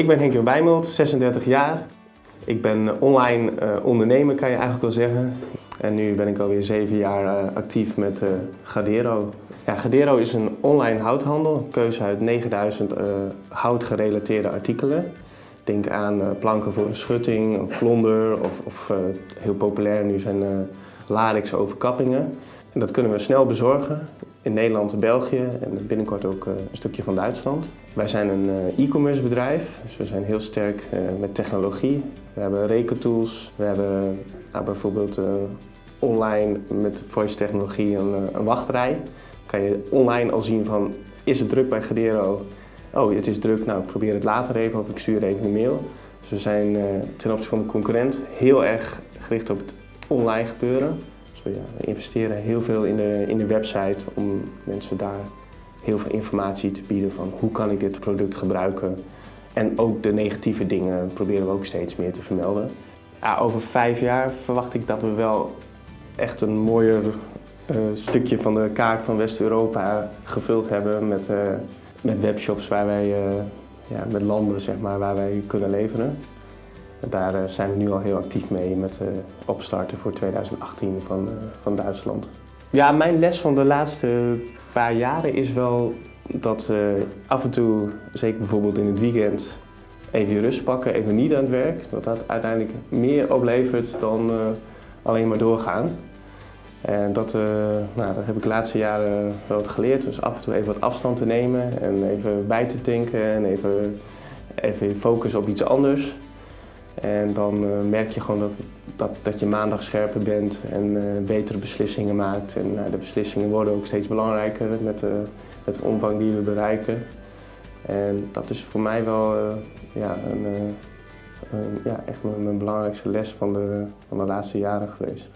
Ik ben Henk Bijmelt, 36 jaar. Ik ben online uh, ondernemer, kan je eigenlijk wel zeggen. En nu ben ik alweer 7 jaar uh, actief met uh, Gadero. Ja, Gadero is een online houthandel, een keuze uit 9000 houtgerelateerde artikelen. Denk aan planken voor een schutting, een vlonder of, of heel populair nu zijn ladix overkappingen. En dat kunnen we snel bezorgen in Nederland België en binnenkort ook een stukje van Duitsland. Wij zijn een e-commerce bedrijf, dus we zijn heel sterk met technologie. We hebben rekentools, we hebben nou, bijvoorbeeld online met voice technologie een, een wachtrij. kan je online al zien van, is het druk bij Gadero? Oh, het is druk, nou ik probeer het later even of ik stuur even een mail. Dus we zijn ten opzichte van de concurrent heel erg gericht op het online gebeuren. We, investeren heel veel in de, in de website om mensen daar heel veel informatie te bieden van hoe kan ik dit product gebruiken. En ook de negatieve dingen proberen we ook steeds meer te vermelden. Over vijf jaar verwacht ik dat we wel echt een mooier uh, stukje van de kaart van West-Europa gevuld hebben met, uh, met webshops waar wij, uh, ja, met landen zeg maar, waar wij kunnen leveren. Daar zijn we nu al heel actief mee met opstarten voor 2018 van, van Duitsland. Ja, mijn les van de laatste paar jaren is wel dat af en toe, zeker bijvoorbeeld in het weekend, even rust pakken, even niet aan het werk. Dat dat uiteindelijk meer oplevert dan alleen maar doorgaan. En dat, nou, dat heb ik de laatste jaren wel wat geleerd. Dus af en toe even wat afstand te nemen en even bij te denken en even, even focus op iets anders. En dan merk je gewoon dat, dat, dat je maandag scherper bent en betere beslissingen maakt. En de beslissingen worden ook steeds belangrijker met met de omvang die we bereiken. En dat is voor mij wel ja, een, ja, echt mijn, mijn, belangrijkste les van de, van de laatste jaren geweest.